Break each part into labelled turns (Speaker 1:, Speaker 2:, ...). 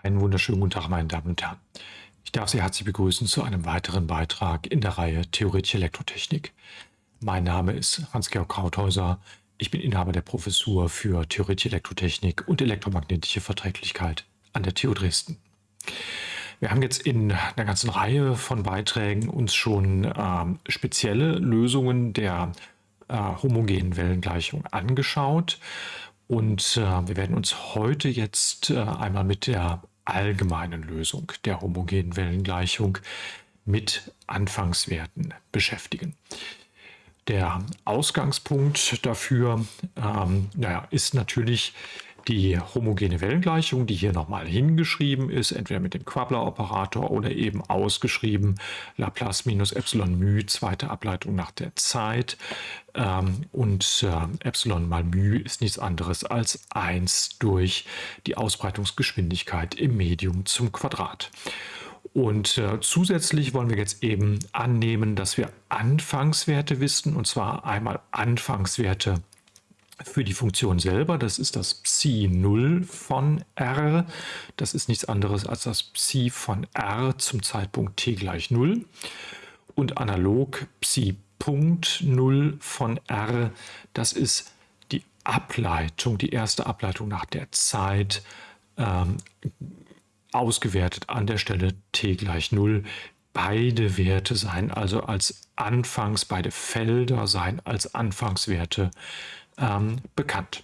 Speaker 1: Einen wunderschönen guten Tag, meine Damen und Herren. Ich darf Sie herzlich begrüßen zu einem weiteren Beitrag in der Reihe Theoretische Elektrotechnik. Mein Name ist Hans-Georg Krauthäuser. Ich bin Inhaber der Professur für Theoretische Elektrotechnik und elektromagnetische Verträglichkeit an der TU Dresden. Wir haben jetzt in einer ganzen Reihe von Beiträgen uns schon äh, spezielle Lösungen der äh, homogenen Wellengleichung angeschaut. Und äh, wir werden uns heute jetzt äh, einmal mit der allgemeinen Lösung der homogenen Wellengleichung mit Anfangswerten beschäftigen. Der Ausgangspunkt dafür ähm, naja, ist natürlich die homogene Wellengleichung, die hier nochmal hingeschrieben ist, entweder mit dem Quabler-Operator oder eben ausgeschrieben Laplace minus Epsilon μ, zweite Ableitung nach der Zeit. Ähm, und äh, Epsilon mal μ ist nichts anderes als 1 durch die Ausbreitungsgeschwindigkeit im Medium zum Quadrat. Und äh, zusätzlich wollen wir jetzt eben annehmen, dass wir Anfangswerte wissen, und zwar einmal Anfangswerte für die Funktion selber. Das ist das Psi 0 von r. Das ist nichts anderes als das Psi von r zum Zeitpunkt t gleich 0. Und analog Psi Punkt 0 von r, das ist die Ableitung, die erste Ableitung nach der Zeit, ähm, ausgewertet an der Stelle t gleich 0. Beide Werte seien also als Anfangs, beide Felder seien als Anfangswerte ähm, bekannt.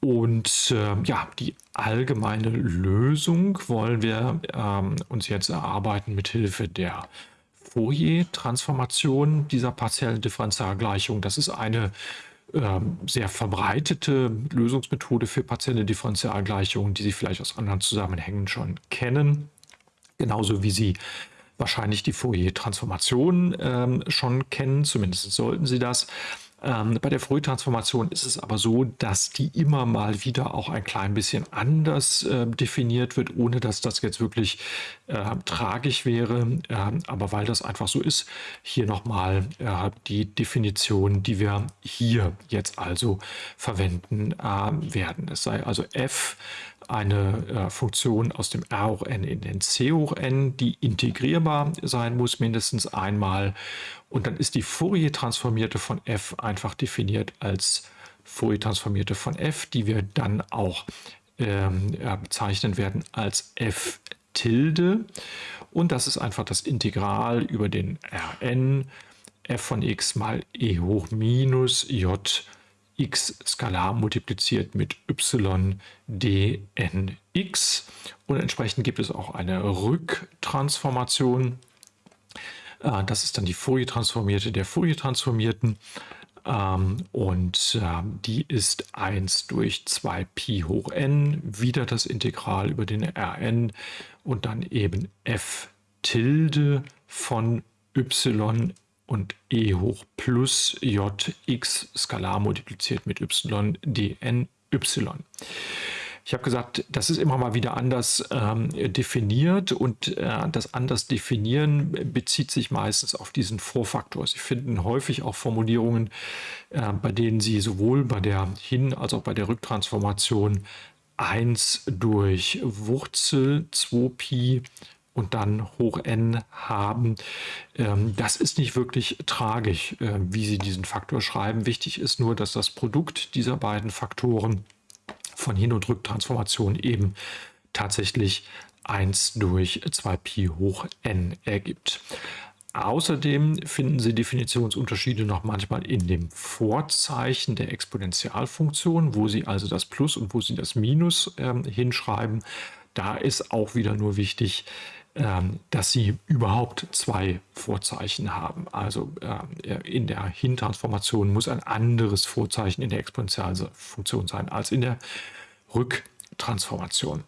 Speaker 1: Und äh, ja, die allgemeine Lösung wollen wir ähm, uns jetzt erarbeiten mit Hilfe der Fourier-Transformation dieser partiellen Differentialgleichung. Das ist eine äh, sehr verbreitete Lösungsmethode für partielle Differentialgleichungen, die Sie vielleicht aus anderen Zusammenhängen schon kennen. Genauso wie Sie wahrscheinlich die Fourier-Transformation äh, schon kennen, zumindest sollten Sie das. Ähm, bei der Frühtransformation ist es aber so, dass die immer mal wieder auch ein klein bisschen anders äh, definiert wird, ohne dass das jetzt wirklich äh, tragisch wäre. Äh, aber weil das einfach so ist, hier nochmal äh, die Definition, die wir hier jetzt also verwenden äh, werden. Es sei also f eine äh, Funktion aus dem R hoch n in den C hoch n, die integrierbar sein muss, mindestens einmal. Und dann ist die Fourier-Transformierte von f einfach definiert als Fourier-Transformierte von f, die wir dann auch ähm, bezeichnen werden als f Tilde. Und das ist einfach das Integral über den Rn f von x mal e hoch minus j x skalar multipliziert mit y dnx und entsprechend gibt es auch eine Rücktransformation. Äh, das ist dann die Fourier-Transformierte der Fourier-Transformierten ähm, und ähm, die ist 1 durch 2 Pi hoch n, wieder das Integral über den Rn und dann eben f Tilde von y und e hoch plus j x skalar multipliziert mit y dn y. Ich habe gesagt, das ist immer mal wieder anders ähm, definiert und äh, das anders definieren bezieht sich meistens auf diesen Vorfaktor. Sie finden häufig auch Formulierungen, äh, bei denen Sie sowohl bei der Hin- als auch bei der Rücktransformation 1 durch Wurzel 2pi und dann hoch n haben. Ähm, das ist nicht wirklich tragisch, äh, wie Sie diesen Faktor schreiben. Wichtig ist nur, dass das Produkt dieser beiden Faktoren von Hin- und Rücktransformation eben tatsächlich 1 durch 2pi hoch n ergibt. Außerdem finden Sie Definitionsunterschiede noch manchmal in dem Vorzeichen der Exponentialfunktion, wo Sie also das Plus und wo Sie das Minus äh, hinschreiben. Da ist auch wieder nur wichtig, dass sie überhaupt zwei Vorzeichen haben. Also äh, in der Hintransformation muss ein anderes Vorzeichen in der Exponentialfunktion sein als in der Rücktransformation.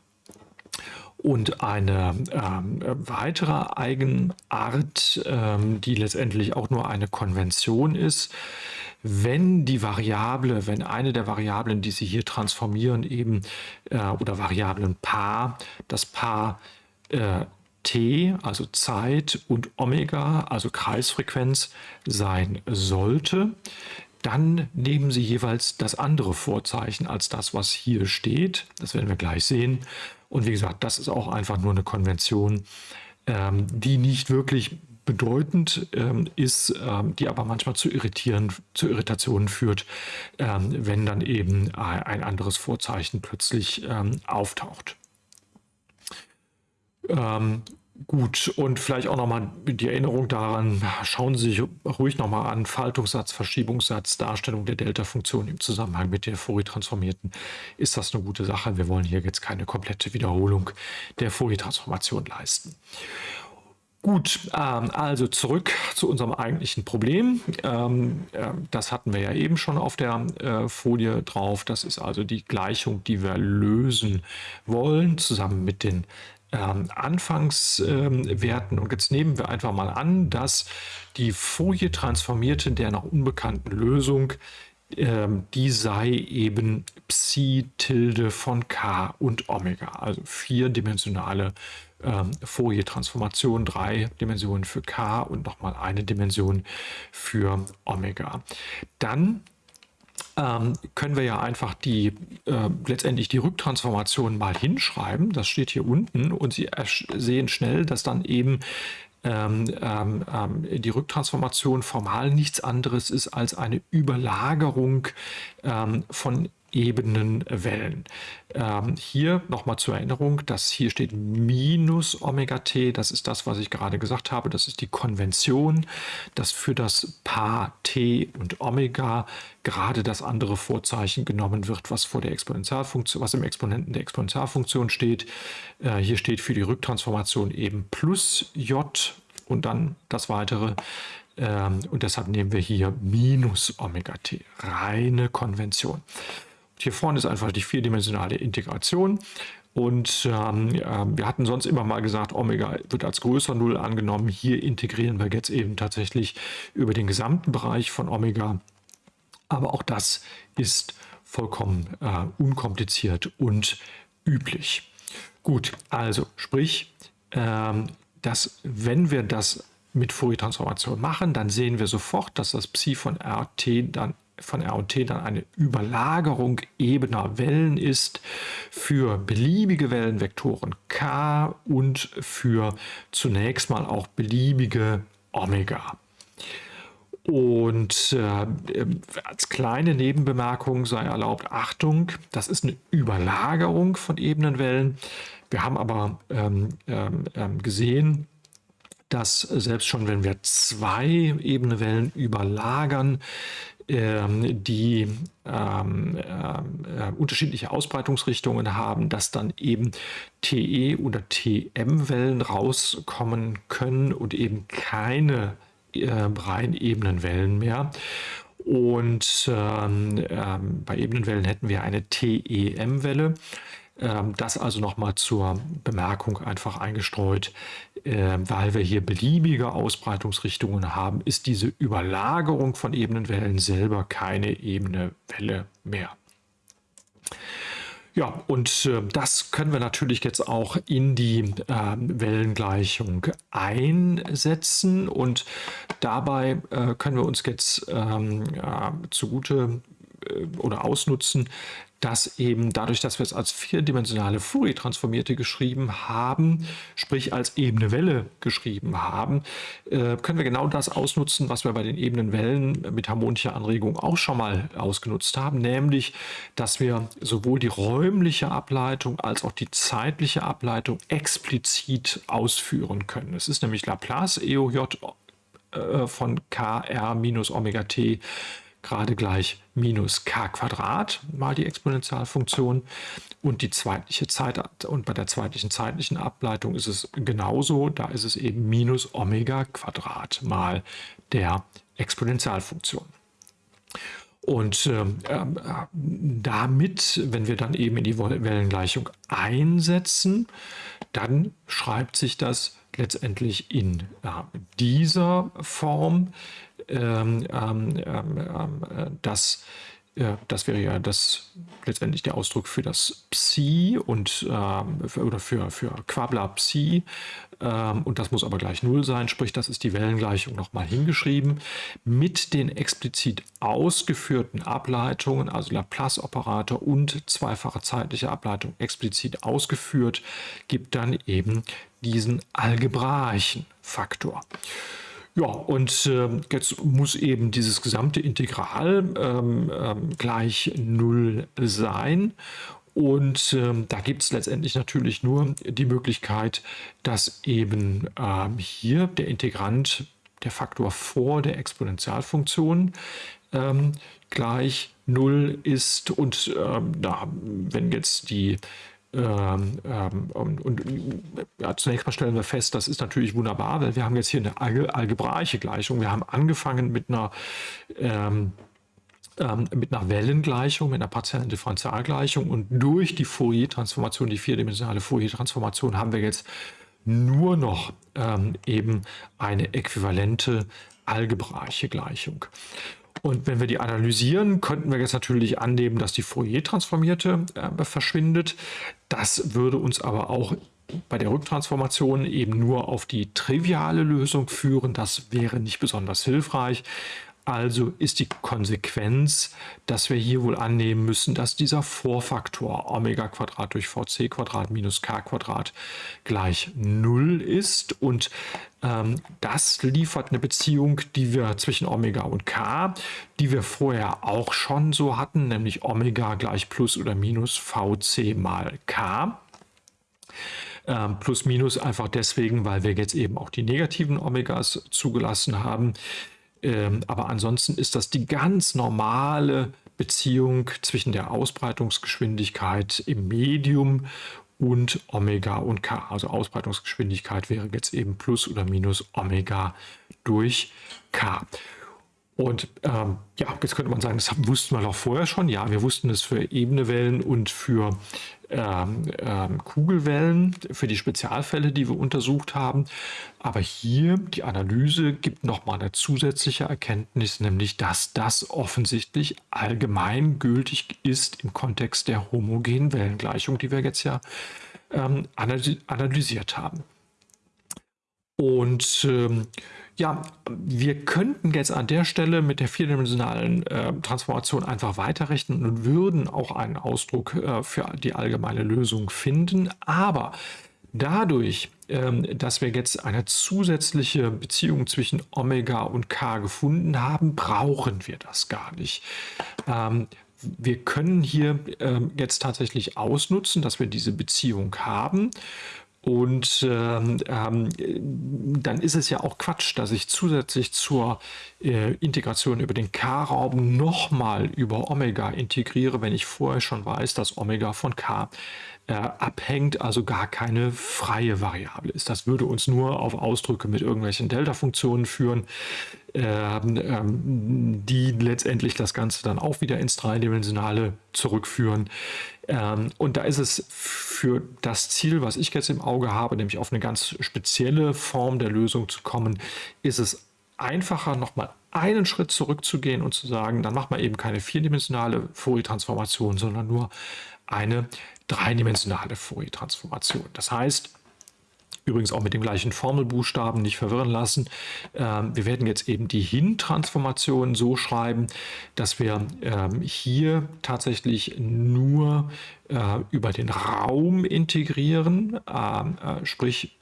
Speaker 1: Und eine ähm, weitere Eigenart, ähm, die letztendlich auch nur eine Konvention ist, wenn die Variable, wenn eine der Variablen, die Sie hier transformieren, eben äh, oder Variablenpaar, das Paar äh, t, also Zeit, und Omega, also Kreisfrequenz, sein sollte, dann nehmen Sie jeweils das andere Vorzeichen als das, was hier steht. Das werden wir gleich sehen. Und wie gesagt, das ist auch einfach nur eine Konvention, ähm, die nicht wirklich bedeutend ähm, ist, ähm, die aber manchmal zu, irritieren, zu Irritationen führt, wenn dann eben ein anderes Vorzeichen plötzlich auftaucht. Ähm, Gut, und vielleicht auch nochmal die Erinnerung daran, schauen Sie sich ruhig nochmal an, Faltungssatz, Verschiebungssatz, Darstellung der Delta-Funktion im Zusammenhang mit der Fourier-Transformierten. Ist das eine gute Sache? Wir wollen hier jetzt keine komplette Wiederholung der Fourier-Transformation leisten. Gut, ähm, also zurück zu unserem eigentlichen Problem. Ähm, äh, das hatten wir ja eben schon auf der äh, Folie drauf. Das ist also die Gleichung, die wir lösen wollen, zusammen mit den ähm, Anfangswerten. Und jetzt nehmen wir einfach mal an, dass die Folie transformierte der noch unbekannten Lösung, ähm, die sei eben Psi Tilde von K und Omega, also vierdimensionale ähm, Fourier-Transformation, drei Dimensionen für K und nochmal eine Dimension für Omega. Dann ähm, können wir ja einfach die äh, letztendlich die Rücktransformation mal hinschreiben. Das steht hier unten und Sie sehen schnell, dass dann eben ähm, ähm, ähm, die Rücktransformation formal nichts anderes ist als eine Überlagerung ähm, von Ebenenwellen. Ähm, hier nochmal zur Erinnerung, dass hier steht minus Omega t, das ist das, was ich gerade gesagt habe, das ist die Konvention, dass für das Paar t und Omega gerade das andere Vorzeichen genommen wird, was vor der Exponentialfunktion, was im Exponenten der Exponentialfunktion steht. Äh, hier steht für die Rücktransformation eben plus j und dann das weitere. Ähm, und deshalb nehmen wir hier minus Omega t, reine Konvention. Hier vorne ist einfach die vierdimensionale Integration. Und ähm, äh, wir hatten sonst immer mal gesagt, Omega wird als größer Null angenommen. Hier integrieren wir jetzt eben tatsächlich über den gesamten Bereich von Omega. Aber auch das ist vollkommen äh, unkompliziert und üblich. Gut, also sprich, ähm, dass wenn wir das mit Fourier-Transformation machen, dann sehen wir sofort, dass das Psi von RT dann von R und T dann eine Überlagerung ebener Wellen ist für beliebige Wellenvektoren K und für zunächst mal auch beliebige Omega. Und äh, als kleine Nebenbemerkung sei erlaubt, Achtung, das ist eine Überlagerung von Ebenenwellen. Wir haben aber ähm, ähm, ähm gesehen, dass selbst schon wenn wir zwei Ebenenwellen überlagern, die ähm, äh, unterschiedliche Ausbreitungsrichtungen haben, dass dann eben TE oder TM-Wellen rauskommen können und eben keine äh, rein Ebenenwellen mehr. Und ähm, ähm, bei Ebenenwellen hätten wir eine TEM-Welle. Ähm, das also nochmal zur Bemerkung einfach eingestreut, ähm, weil wir hier beliebige Ausbreitungsrichtungen haben, ist diese Überlagerung von Ebenenwellen selber keine ebene Welle mehr. Ja, und äh, das können wir natürlich jetzt auch in die Wellengleichung einsetzen und dabei äh, können wir uns jetzt ähm, zugute oder ausnutzen, dass eben dadurch, dass wir es als vierdimensionale Fourier-Transformierte geschrieben haben, sprich als ebene Welle geschrieben haben, äh, können wir genau das ausnutzen, was wir bei den ebenen Wellen mit harmonischer Anregung auch schon mal ausgenutzt haben, nämlich, dass wir sowohl die räumliche Ableitung als auch die zeitliche Ableitung explizit ausführen können. Es ist nämlich Laplace EOJ äh, von kr minus Omega t gerade gleich minus k Quadrat mal die Exponentialfunktion und die zweitliche Zeit und bei der zweitlichen zeitlichen Ableitung ist es genauso, da ist es eben minus Omega Quadrat mal der Exponentialfunktion. Und äh, damit, wenn wir dann eben in die Wellengleichung einsetzen, dann schreibt sich das letztendlich in äh, dieser Form, ähm, ähm, ähm, äh, dass äh, das wäre ja das letztendlich der Ausdruck für das Psi und äh, für, oder für, für Quabla Psi. Ähm, und das muss aber gleich Null sein, sprich, das ist die Wellengleichung nochmal hingeschrieben. Mit den explizit ausgeführten Ableitungen, also Laplace-Operator und zweifache zeitliche Ableitung explizit ausgeführt, gibt dann eben diesen algebraischen Faktor. Ja, und äh, jetzt muss eben dieses gesamte Integral ähm, ähm, gleich 0 sein. Und ähm, da gibt es letztendlich natürlich nur die Möglichkeit, dass eben ähm, hier der Integrant, der Faktor vor der Exponentialfunktion, ähm, gleich 0 ist. Und ähm, da, wenn jetzt die ähm, ähm, und, ja, zunächst mal stellen wir fest, das ist natürlich wunderbar, weil wir haben jetzt hier eine alge algebraische Gleichung. Wir haben angefangen mit einer, ähm, ähm, mit einer Wellengleichung, mit einer partiellen Differentialgleichung und durch die Fourier-Transformation, die vierdimensionale Fourier-Transformation, haben wir jetzt nur noch ähm, eben eine äquivalente algebraische Gleichung. Und wenn wir die analysieren, könnten wir jetzt natürlich annehmen, dass die Fourier-Transformierte äh, verschwindet. Das würde uns aber auch bei der Rücktransformation eben nur auf die triviale Lösung führen. Das wäre nicht besonders hilfreich. Also ist die Konsequenz, dass wir hier wohl annehmen müssen, dass dieser Vorfaktor Omega Quadrat durch Vc Quadrat minus k Quadrat gleich 0 ist. Und ähm, das liefert eine Beziehung, die wir zwischen Omega und k, die wir vorher auch schon so hatten, nämlich Omega gleich plus oder minus Vc mal k. Ähm, plus minus einfach deswegen, weil wir jetzt eben auch die negativen Omegas zugelassen haben. Ähm, aber ansonsten ist das die ganz normale Beziehung zwischen der Ausbreitungsgeschwindigkeit im Medium und Omega und K. Also Ausbreitungsgeschwindigkeit wäre jetzt eben plus oder minus Omega durch K. Und ähm, ja, jetzt könnte man sagen, das wussten wir doch vorher schon. Ja, wir wussten es für ebene Wellen und für ähm, ähm, Kugelwellen, für die Spezialfälle, die wir untersucht haben. Aber hier, die Analyse gibt nochmal eine zusätzliche Erkenntnis, nämlich, dass das offensichtlich allgemeingültig ist im Kontext der homogenen Wellengleichung, die wir jetzt ja ähm, analysiert haben. Und ja, wir könnten jetzt an der Stelle mit der vierdimensionalen äh, Transformation einfach weiterrechnen und würden auch einen Ausdruck äh, für die allgemeine Lösung finden. Aber dadurch, ähm, dass wir jetzt eine zusätzliche Beziehung zwischen Omega und K gefunden haben, brauchen wir das gar nicht. Ähm, wir können hier ähm, jetzt tatsächlich ausnutzen, dass wir diese Beziehung haben und ähm, ähm, dann ist es ja auch Quatsch, dass ich zusätzlich zur äh, Integration über den K-Raum nochmal über Omega integriere, wenn ich vorher schon weiß, dass Omega von K äh, abhängt, also gar keine freie Variable ist. Das würde uns nur auf Ausdrücke mit irgendwelchen Delta-Funktionen führen, ähm, ähm, die letztendlich das Ganze dann auch wieder ins Dreidimensionale zurückführen. Ähm, und da ist es für das Ziel, was ich jetzt im Auge habe, nämlich auf eine ganz spezielle Form der Lösung zu kommen, ist es einfacher, nochmal einen Schritt zurückzugehen und zu sagen, dann macht man eben keine vierdimensionale Fourier-Transformation, sondern nur eine dreidimensionale Fourier-Transformation. Das heißt, übrigens auch mit dem gleichen Formelbuchstaben nicht verwirren lassen. Ähm, wir werden jetzt eben die Hin-Transformation so schreiben, dass wir ähm, hier tatsächlich nur äh, über den Raum integrieren, ähm, äh, sprich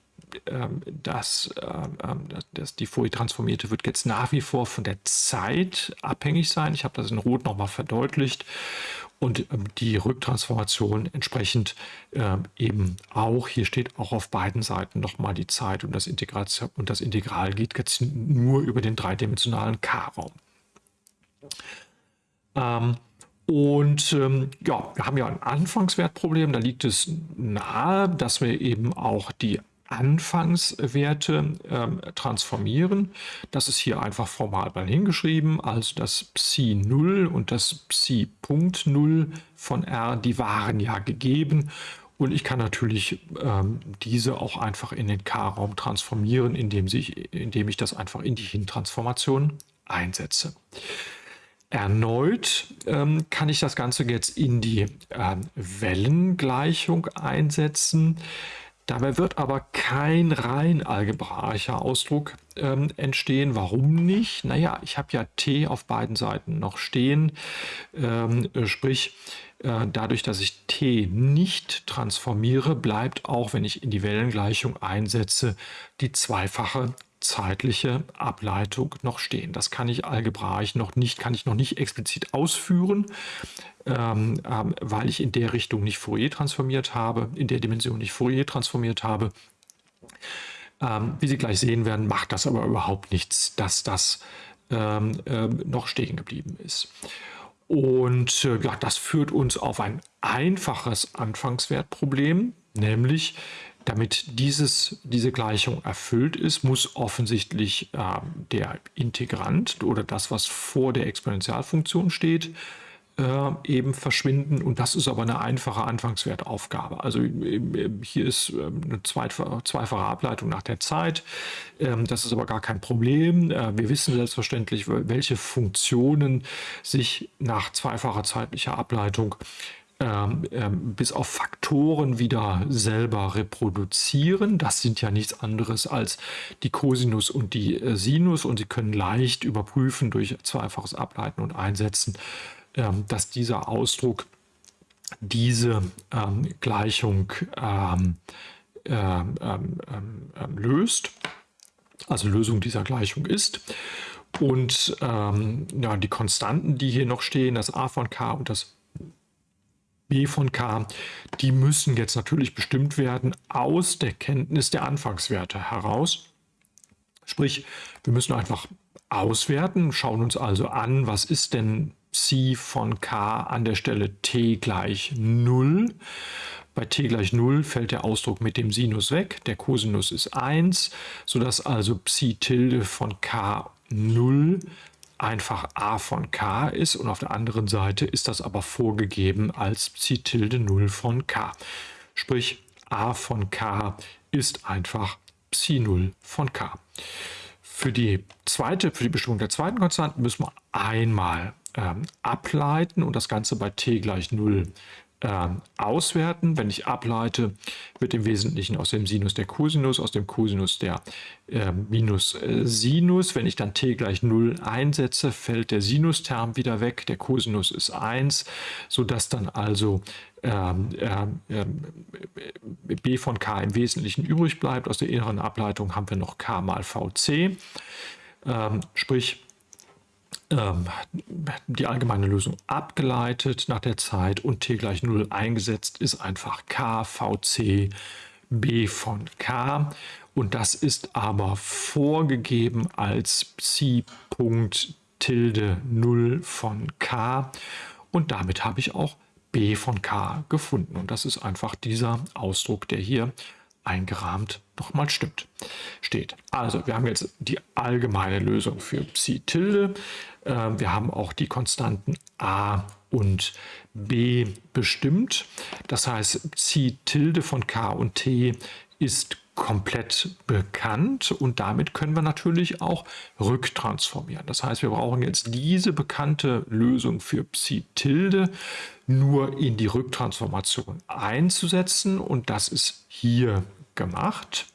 Speaker 1: dass, ähm, dass die Folie transformierte wird jetzt nach wie vor von der Zeit abhängig sein. Ich habe das in Rot nochmal verdeutlicht und die Rücktransformation entsprechend eben auch, hier steht auch auf beiden Seiten nochmal die Zeit und das, Integration, und das Integral geht jetzt nur über den dreidimensionalen K-Raum. Und ähm, ja, wir haben ja ein Anfangswertproblem. Da liegt es nahe, dass wir eben auch die Anfangswerte ähm, transformieren. Das ist hier einfach formal mal hingeschrieben. Also das Psi 0 und das Psi Punkt 0 von R, die waren ja gegeben. Und ich kann natürlich ähm, diese auch einfach in den K-Raum transformieren, indem, sich, indem ich das einfach in die Hin-Transformation einsetze. Erneut ähm, kann ich das Ganze jetzt in die äh, Wellengleichung einsetzen. Dabei wird aber kein rein algebraischer Ausdruck ähm, entstehen. Warum nicht? Naja, ich habe ja t auf beiden Seiten noch stehen. Ähm, sprich, äh, dadurch, dass ich t nicht transformiere, bleibt auch, wenn ich in die Wellengleichung einsetze, die zweifache zeitliche Ableitung noch stehen. Das kann ich algebraisch noch nicht, kann ich noch nicht explizit ausführen, ähm, ähm, weil ich in der Richtung nicht Fourier transformiert habe, in der Dimension nicht Fourier transformiert habe. Ähm, wie Sie gleich sehen werden, macht das aber überhaupt nichts, dass das ähm, ähm, noch stehen geblieben ist. Und äh, ja, das führt uns auf ein einfaches Anfangswertproblem, nämlich damit dieses, diese Gleichung erfüllt ist, muss offensichtlich äh, der Integrant oder das, was vor der Exponentialfunktion steht, äh, eben verschwinden. Und das ist aber eine einfache Anfangswertaufgabe. Also äh, hier ist ähm, eine zweifache, Ableitung nach der Zeit. Ähm, das ist aber gar kein Problem. Äh, wir wissen selbstverständlich, welche Funktionen sich nach zweifacher zeitlicher Ableitung ähm, ähm, bis auf Faktoren wieder selber reproduzieren. Das sind ja nichts anderes als die Cosinus und die äh, Sinus und Sie können leicht überprüfen durch zweifaches Ableiten und Einsetzen, ähm, dass dieser Ausdruck diese Gleichung löst, also Lösung dieser Gleichung ist. Und ja, die Konstanten, die hier noch stehen, das a von k und das Von K, die müssen jetzt natürlich bestimmt werden aus der Kenntnis der Anfangswerte heraus. Sprich, wir müssen einfach auswerten, schauen uns also an, was ist denn Psi von K an der Stelle t gleich 0. Bei t gleich 0 fällt der Ausdruck mit dem Sinus weg, der Cosinus ist 1, sodass also Psi tilde von K 0 einfach a von k ist und auf der anderen Seite ist das aber vorgegeben als Psi tilde 0 von k. Sprich, a von k ist einfach Psi 0 von k. Für die zweite, für die Bestimmung der zweiten Konstanten müssen wir einmal ähm, ableiten und das Ganze bei t gleich 0 äh, auswerten. Wenn ich ableite, wird im Wesentlichen aus dem Sinus der Cosinus, aus dem Cosinus der äh, Minus äh, Sinus. Wenn ich dann t gleich 0 einsetze, fällt der Sinusterm wieder weg, der Cosinus ist 1, sodass dann also ähm, ähm, ähm, b von k im Wesentlichen übrig bleibt. Aus der inneren Ableitung haben wir noch k mal vc, ähm, sprich ähm, die allgemeine Lösung abgeleitet nach der Zeit und t gleich 0 eingesetzt ist einfach k, vc, b von k. Und das ist aber vorgegeben als Psi Punkt tilde 0 von k. Und damit habe ich auch b von k gefunden. Und das ist einfach dieser Ausdruck, der hier eingerahmt nochmal stimmt, steht. Also wir haben jetzt die allgemeine Lösung für Psi tilde. Ähm, wir haben auch die Konstanten a und b bestimmt. Das heißt, Psi tilde von k und t ist komplett bekannt und damit können wir natürlich auch rücktransformieren. Das heißt, wir brauchen jetzt diese bekannte Lösung für Psi tilde nur in die Rücktransformation einzusetzen und das ist hier gemacht.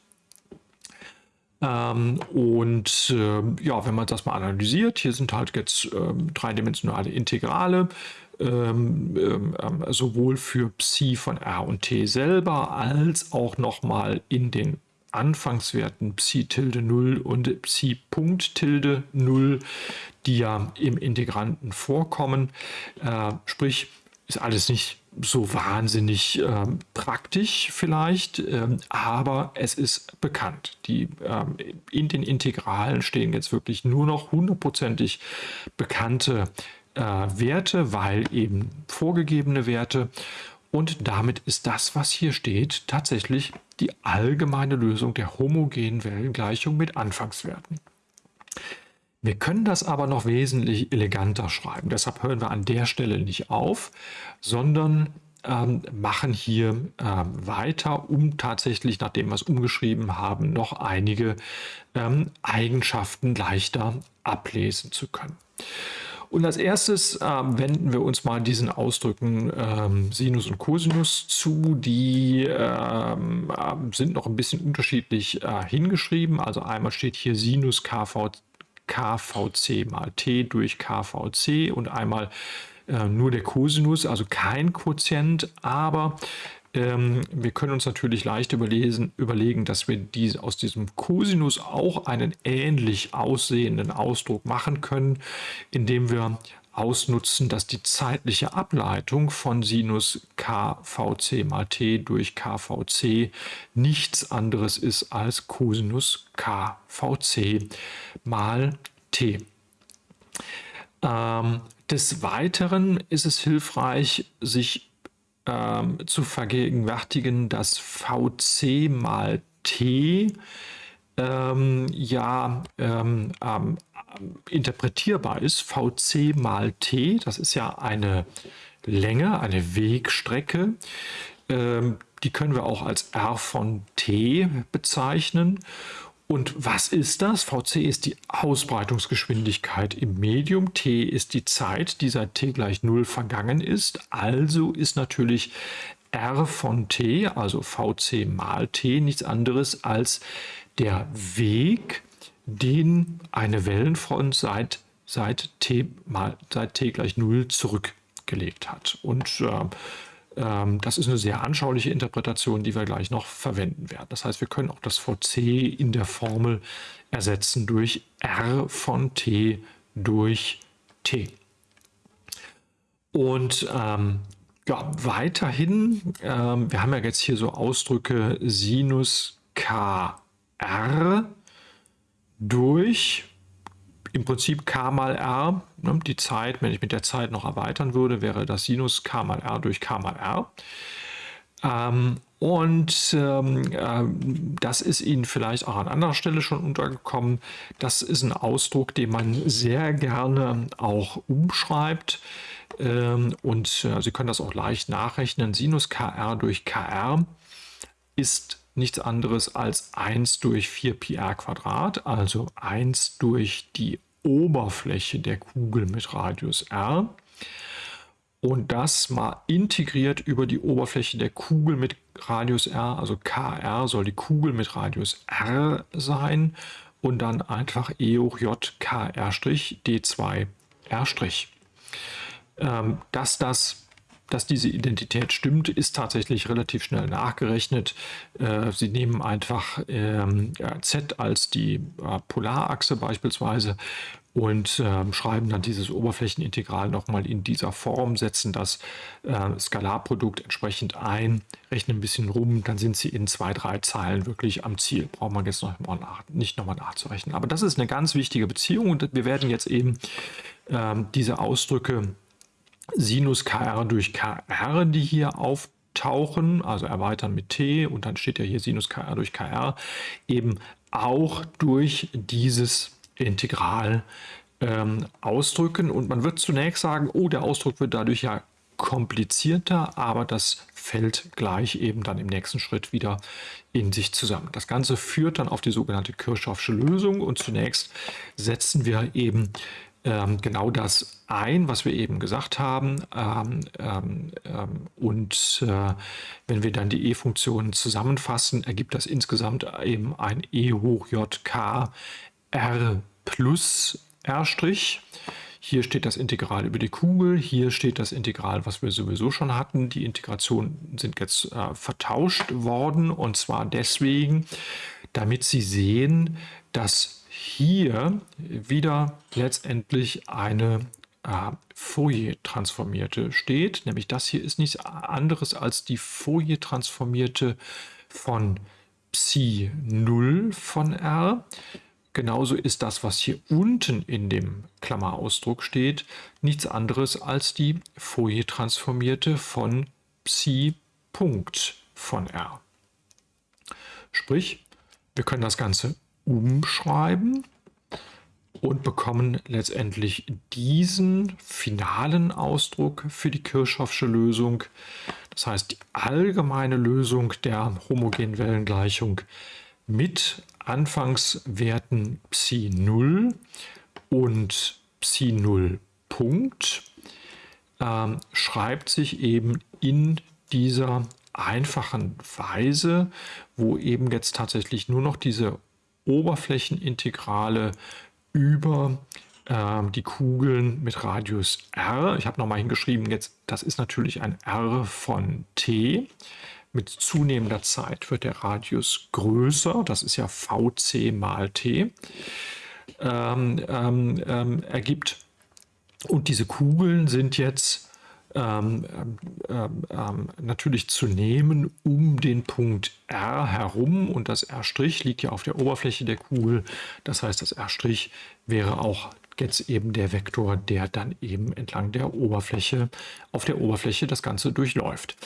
Speaker 1: Ähm, und äh, ja, wenn man das mal analysiert, hier sind halt jetzt ähm, dreidimensionale Integrale, ähm, ähm, ähm, sowohl für Psi von R und T selber als auch nochmal in den Anfangswerten Psi tilde 0 und Psi Punkt tilde 0, die ja im Integranten vorkommen. Äh, sprich, ist alles nicht so wahnsinnig äh, praktisch vielleicht, ähm, aber es ist bekannt. Die, ähm, in den Integralen stehen jetzt wirklich nur noch hundertprozentig bekannte äh, Werte, weil eben vorgegebene Werte. Und damit ist das, was hier steht, tatsächlich die allgemeine Lösung der homogenen Wellengleichung mit Anfangswerten. Wir können das aber noch wesentlich eleganter schreiben. Deshalb hören wir an der Stelle nicht auf, sondern ähm, machen hier ähm, weiter, um tatsächlich, nachdem wir es umgeschrieben haben, noch einige ähm, Eigenschaften leichter ablesen zu können. Und als erstes äh, wenden wir uns mal diesen Ausdrücken ähm, Sinus und Cosinus zu. Die ähm, äh, sind noch ein bisschen unterschiedlich äh, hingeschrieben. Also einmal steht hier Sinus KV, KVC mal T durch KVC und einmal äh, nur der Cosinus, also kein Quotient, aber ähm, wir können uns natürlich leicht überlesen, überlegen, dass wir diese, aus diesem Cosinus auch einen ähnlich aussehenden Ausdruck machen können, indem wir ausnutzen, dass die zeitliche Ableitung von Sinus KVC mal t durch KVC nichts anderes ist als Cosinus KVC mal t. Ähm, des Weiteren ist es hilfreich, sich ähm, zu vergegenwärtigen, dass VC mal T ähm, ja ähm, ähm, interpretierbar ist. VC mal T, das ist ja eine Länge, eine Wegstrecke. Ähm, die können wir auch als R von T bezeichnen. Und was ist das? VC ist die Ausbreitungsgeschwindigkeit im Medium. T ist die Zeit, die seit t gleich 0 vergangen ist. Also ist natürlich R von t, also VC mal t, nichts anderes als der Weg, den eine Wellenfront seit, seit, t, mal, seit t gleich 0 zurückgelegt hat. Und äh, das ist eine sehr anschauliche Interpretation, die wir gleich noch verwenden werden. Das heißt, wir können auch das VC in der Formel ersetzen durch R von t durch t. Und ähm, ja, weiterhin, ähm, wir haben ja jetzt hier so Ausdrücke Sinus kr durch im Prinzip k mal r, ne, die Zeit, wenn ich mit der Zeit noch erweitern würde, wäre das Sinus k mal r durch k mal r. Ähm, und ähm, äh, das ist Ihnen vielleicht auch an anderer Stelle schon untergekommen. Das ist ein Ausdruck, den man sehr gerne auch umschreibt. Ähm, und äh, Sie können das auch leicht nachrechnen. Sinus kr durch kr ist nichts anderes als 1 durch 4 pi r Quadrat, also 1 durch die Oberfläche der Kugel mit Radius r und das mal integriert über die Oberfläche der Kugel mit Radius r, also kr soll die Kugel mit Radius r sein und dann einfach e hoch j kr' d2 r'. Ähm, dass das dass diese Identität stimmt, ist tatsächlich relativ schnell nachgerechnet. Äh, Sie nehmen einfach ähm, z als die äh, Polarachse beispielsweise und ähm, schreiben dann dieses Oberflächenintegral nochmal in dieser Form, setzen das äh, Skalarprodukt entsprechend ein, rechnen ein bisschen rum, dann sind Sie in zwei, drei Zeilen wirklich am Ziel. Braucht man jetzt noch mal nach, nicht nochmal nachzurechnen. Aber das ist eine ganz wichtige Beziehung und wir werden jetzt eben ähm, diese Ausdrücke Sinus kr durch kr, die hier auftauchen, also erweitern mit t und dann steht ja hier Sinus kr durch kr, eben auch durch dieses Integral ähm, ausdrücken. Und man wird zunächst sagen, oh, der Ausdruck wird dadurch ja komplizierter, aber das fällt gleich eben dann im nächsten Schritt wieder in sich zusammen. Das Ganze führt dann auf die sogenannte Kirchhoffsche Lösung und zunächst setzen wir eben genau das ein, was wir eben gesagt haben. Ähm, ähm, ähm und äh, wenn wir dann die E-Funktionen zusammenfassen, ergibt das insgesamt eben ein E hoch J K R plus R'. Hier steht das Integral über die Kugel, hier steht das Integral, was wir sowieso schon hatten. Die Integrationen sind jetzt äh, vertauscht worden und zwar deswegen, damit Sie sehen, dass hier wieder letztendlich eine äh, Fourier-transformierte steht. Nämlich das hier ist nichts anderes als die Fourier-transformierte von Psi 0 von R. Genauso ist das, was hier unten in dem Klammerausdruck steht, nichts anderes als die Fourier-transformierte von Psi Punkt von R. Sprich, wir können das Ganze umschreiben und bekommen letztendlich diesen finalen Ausdruck für die Kirchhoffsche Lösung. Das heißt, die allgemeine Lösung der homogenen Wellengleichung mit Anfangswerten Psi 0 und Psi 0 Punkt ähm, schreibt sich eben in dieser einfachen Weise, wo eben jetzt tatsächlich nur noch diese Oberflächenintegrale über äh, die Kugeln mit Radius r, ich habe nochmal hingeschrieben, jetzt das ist natürlich ein r von t, mit zunehmender Zeit wird der Radius größer, das ist ja vc mal t, ähm, ähm, ähm ergibt. Und diese Kugeln sind jetzt ähm, ähm, ähm, natürlich zu nehmen um den Punkt R herum und das R' liegt ja auf der Oberfläche der Kugel. Das heißt, das R' wäre auch jetzt eben der Vektor, der dann eben entlang der Oberfläche, auf der Oberfläche das Ganze durchläuft.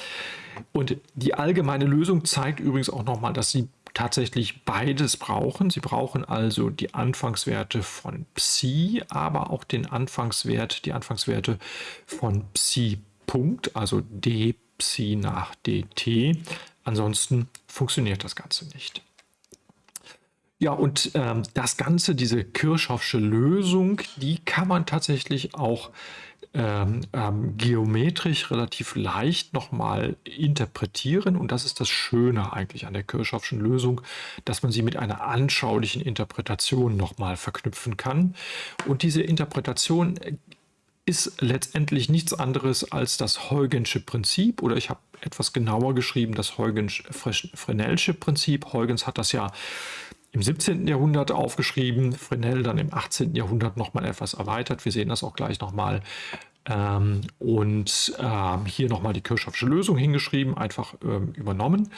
Speaker 1: Und die allgemeine Lösung zeigt übrigens auch nochmal, dass Sie tatsächlich beides brauchen. Sie brauchen also die Anfangswerte von Psi, aber auch den Anfangswert, die Anfangswerte von Psi Punkt, also d Psi nach dt. Ansonsten funktioniert das Ganze nicht. Ja, und ähm, das Ganze, diese Kirchhoffsche Lösung, die kann man tatsächlich auch ähm, ähm, geometrisch relativ leicht nochmal interpretieren. Und das ist das Schöne eigentlich an der Kirchhoffschen Lösung, dass man sie mit einer anschaulichen Interpretation nochmal verknüpfen kann. Und diese Interpretation ist letztendlich nichts anderes als das Huygensche Prinzip oder ich habe etwas genauer geschrieben, das Huygens-Fresnel'sche Prinzip. Huygens hat das ja im 17. Jahrhundert aufgeschrieben, Fresnel dann im 18. Jahrhundert nochmal etwas erweitert. Wir sehen das auch gleich nochmal. Ähm, und ähm, hier nochmal die Kirchhoffsche Lösung hingeschrieben, einfach ähm, übernommen.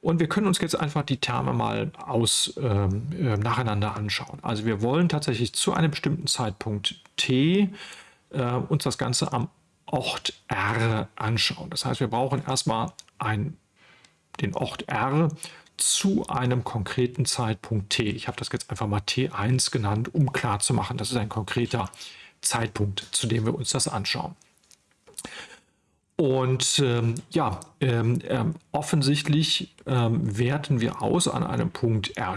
Speaker 1: Und wir können uns jetzt einfach die Terme mal aus, ähm, äh, nacheinander anschauen. Also wir wollen tatsächlich zu einem bestimmten Zeitpunkt t äh, uns das Ganze am Ort R anschauen. Das heißt, wir brauchen erstmal ein, den Ort R zu einem konkreten Zeitpunkt t. Ich habe das jetzt einfach mal t1 genannt, um klarzumachen, das ist ein konkreter Zeitpunkt, zu dem wir uns das anschauen. Und ähm, ja, ähm, ähm, offensichtlich ähm, werten wir aus an einem Punkt R',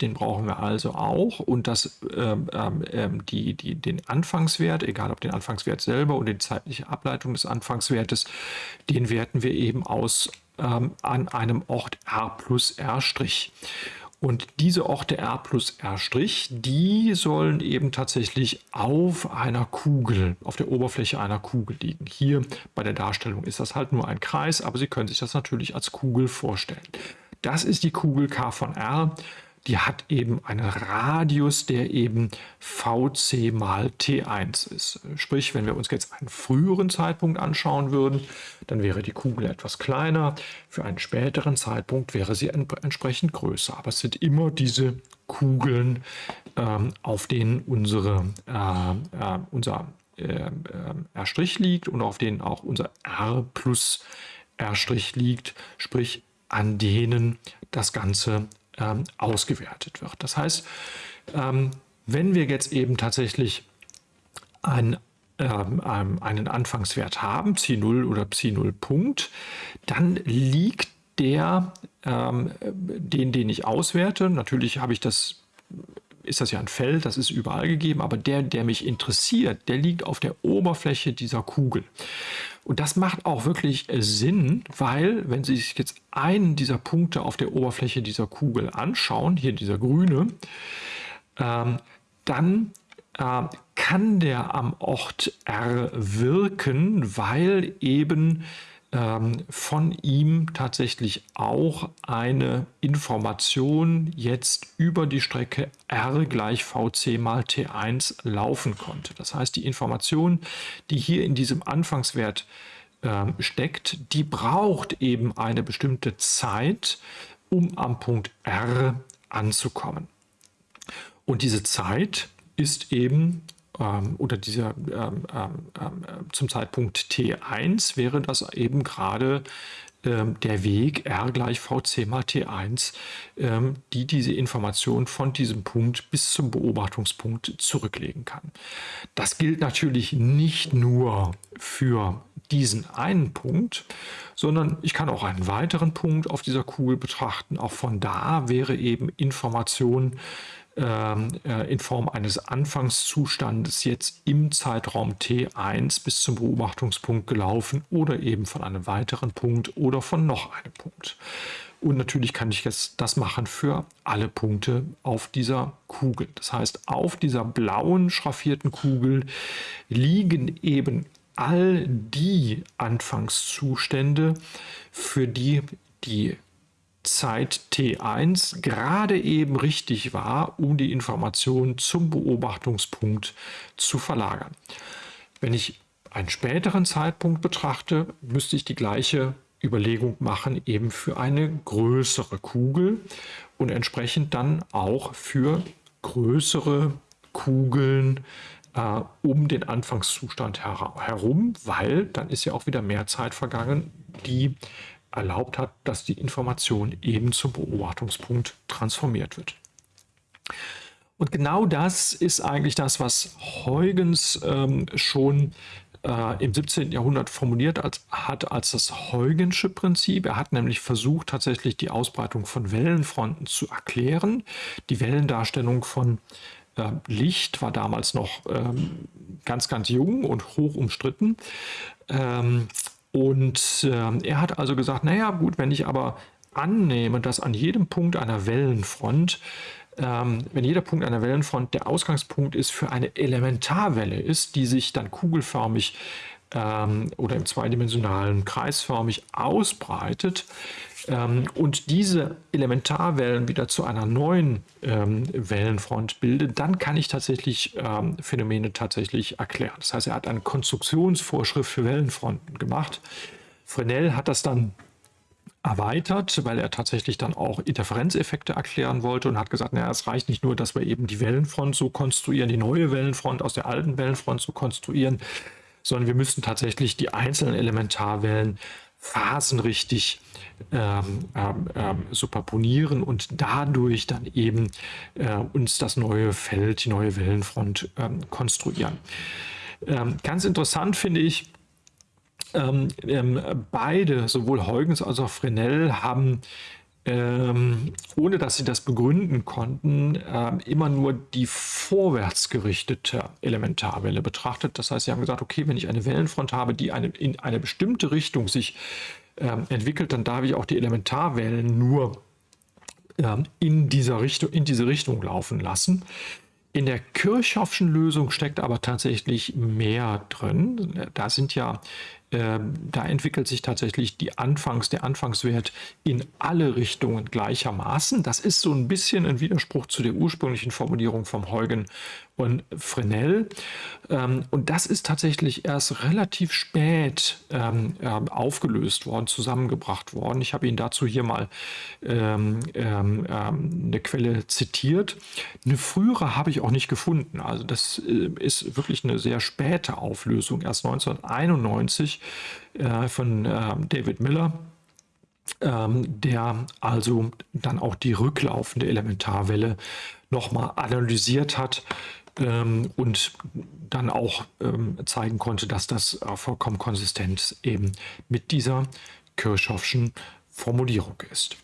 Speaker 1: den brauchen wir also auch. Und das, ähm, ähm, die, die, den Anfangswert, egal ob den Anfangswert selber oder die zeitliche Ableitung des Anfangswertes, den werten wir eben aus an einem Ort R plus R'. Und diese Orte R plus R', die sollen eben tatsächlich auf einer Kugel, auf der Oberfläche einer Kugel liegen. Hier bei der Darstellung ist das halt nur ein Kreis, aber Sie können sich das natürlich als Kugel vorstellen. Das ist die Kugel K von R die hat eben einen Radius, der eben VC mal T1 ist. Sprich, wenn wir uns jetzt einen früheren Zeitpunkt anschauen würden, dann wäre die Kugel etwas kleiner. Für einen späteren Zeitpunkt wäre sie entsprechend größer. Aber es sind immer diese Kugeln, ähm, auf denen unsere, äh, äh, unser äh, R' liegt und auf denen auch unser R plus R' liegt, sprich an denen das Ganze ähm, ausgewertet wird. Das heißt, ähm, wenn wir jetzt eben tatsächlich ein, ähm, einen Anfangswert haben, Psi 0 oder Psi 0 Punkt, dann liegt der, ähm, den, den ich auswerte, natürlich habe ich das ist das ja ein Feld, das ist überall gegeben, aber der, der mich interessiert, der liegt auf der Oberfläche dieser Kugel. Und das macht auch wirklich Sinn, weil wenn Sie sich jetzt einen dieser Punkte auf der Oberfläche dieser Kugel anschauen, hier dieser grüne, ähm, dann äh, kann der am Ort R wirken, weil eben von ihm tatsächlich auch eine Information jetzt über die Strecke r gleich vc mal t1 laufen konnte. Das heißt, die Information, die hier in diesem Anfangswert äh, steckt, die braucht eben eine bestimmte Zeit, um am Punkt r anzukommen. Und diese Zeit ist eben ähm, oder dieser ähm, ähm, ähm zum Zeitpunkt T1 wäre das eben gerade ähm, der Weg R gleich VC mal T1, ähm, die diese Information von diesem Punkt bis zum Beobachtungspunkt zurücklegen kann. Das gilt natürlich nicht nur für diesen einen Punkt, sondern ich kann auch einen weiteren Punkt auf dieser Kugel betrachten. Auch von da wäre eben Information ähm, in Form eines Anfangszustandes jetzt im Zeitraum T1 bis zum Beobachtungspunkt gelaufen oder eben von einem weiteren Punkt oder von noch einem Punkt. Und natürlich kann ich jetzt das machen für alle Punkte auf dieser Kugel. Das heißt, auf dieser blauen schraffierten Kugel liegen eben all die Anfangszustände, für die die Zeit T1 gerade eben richtig war, um die Information zum Beobachtungspunkt zu verlagern. Wenn ich einen späteren Zeitpunkt betrachte, müsste ich die gleiche Überlegung machen, eben für eine größere Kugel und entsprechend dann auch für größere Kugeln äh, um den Anfangszustand her herum, weil dann ist ja auch wieder mehr Zeit vergangen, die erlaubt hat, dass die Information eben zum Beobachtungspunkt transformiert wird. Und genau das ist eigentlich das, was Huygens ähm, schon äh, im 17. Jahrhundert formuliert als, hat als das Huygensche Prinzip. Er hat nämlich versucht, tatsächlich die Ausbreitung von Wellenfronten zu erklären. Die Wellendarstellung von äh, Licht war damals noch ähm, ganz, ganz jung und hoch umstritten. Ähm, und äh, er hat also gesagt, naja gut, wenn ich aber annehme, dass an jedem Punkt einer Wellenfront, ähm, wenn jeder Punkt einer Wellenfront der Ausgangspunkt ist für eine Elementarwelle ist, die sich dann kugelförmig ähm, oder im zweidimensionalen kreisförmig ausbreitet, ähm, und diese Elementarwellen wieder zu einer neuen ähm, Wellenfront bildet, dann kann ich tatsächlich ähm, Phänomene tatsächlich erklären. Das heißt, er hat eine Konstruktionsvorschrift für Wellenfronten gemacht. Fresnel hat das dann erweitert, weil er tatsächlich dann auch Interferenzeffekte erklären wollte und hat gesagt, naja, es reicht nicht nur, dass wir eben die Wellenfront so konstruieren, die neue Wellenfront aus der alten Wellenfront so konstruieren, sondern wir müssten tatsächlich die einzelnen Elementarwellen phasenrichtig ähm, ähm, ähm, superponieren und dadurch dann eben äh, uns das neue Feld, die neue Wellenfront ähm, konstruieren. Ähm, ganz interessant finde ich, ähm, beide, sowohl Huygens als auch Fresnel, haben ähm, ohne dass sie das begründen konnten, äh, immer nur die vorwärts gerichtete Elementarwelle betrachtet. Das heißt, sie haben gesagt, okay, wenn ich eine Wellenfront habe, die eine, in eine bestimmte Richtung sich äh, entwickelt, dann darf ich auch die Elementarwellen nur äh, in, dieser Richtung, in diese Richtung laufen lassen. In der Kirchhoffschen Lösung steckt aber tatsächlich mehr drin. Da sind ja ähm, da entwickelt sich tatsächlich die Anfangs, der Anfangswert in alle Richtungen gleichermaßen. Das ist so ein bisschen ein Widerspruch zu der ursprünglichen Formulierung vom Huygen und Fresnel. Ähm, und das ist tatsächlich erst relativ spät ähm, aufgelöst worden, zusammengebracht worden. Ich habe Ihnen dazu hier mal eine Quelle zitiert. Eine frühere habe ich auch nicht gefunden. Also das äh, ist wirklich eine sehr späte Auflösung, erst 1991 äh, von äh, David Miller, ähm, der also dann auch die rücklaufende Elementarwelle nochmal analysiert hat ähm, und dann auch ähm, zeigen konnte, dass das äh, vollkommen konsistent eben mit dieser Kirchhoffschen Formulierung ist.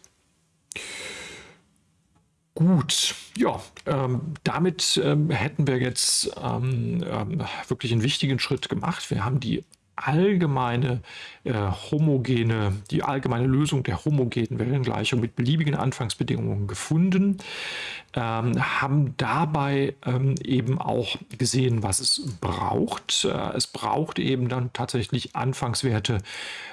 Speaker 1: Gut, ja, ähm, damit ähm, hätten wir jetzt ähm, ähm wirklich einen wichtigen Schritt gemacht. Wir haben die allgemeine äh, homogene, die allgemeine Lösung der homogenen Wellengleichung mit beliebigen Anfangsbedingungen gefunden, ähm, haben dabei ähm, eben auch gesehen, was es braucht. Äh, es braucht eben dann tatsächlich Anfangswerte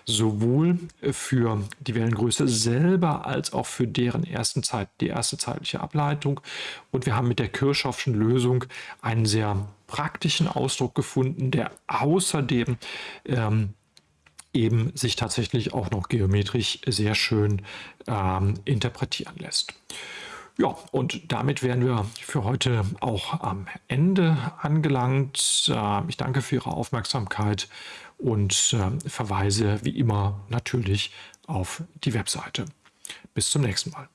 Speaker 1: sowohl für die Wellengröße selber als auch für deren ersten Zeit, die erste zeitliche Ableitung. Und wir haben mit der Kirchhoffschen Lösung einen sehr praktischen Ausdruck gefunden, der außerdem ähm, eben sich tatsächlich auch noch geometrisch sehr schön ähm, interpretieren lässt. Ja, und damit wären wir für heute auch am Ende angelangt. Äh, ich danke für Ihre Aufmerksamkeit und äh, verweise wie immer natürlich auf die Webseite. Bis zum nächsten Mal.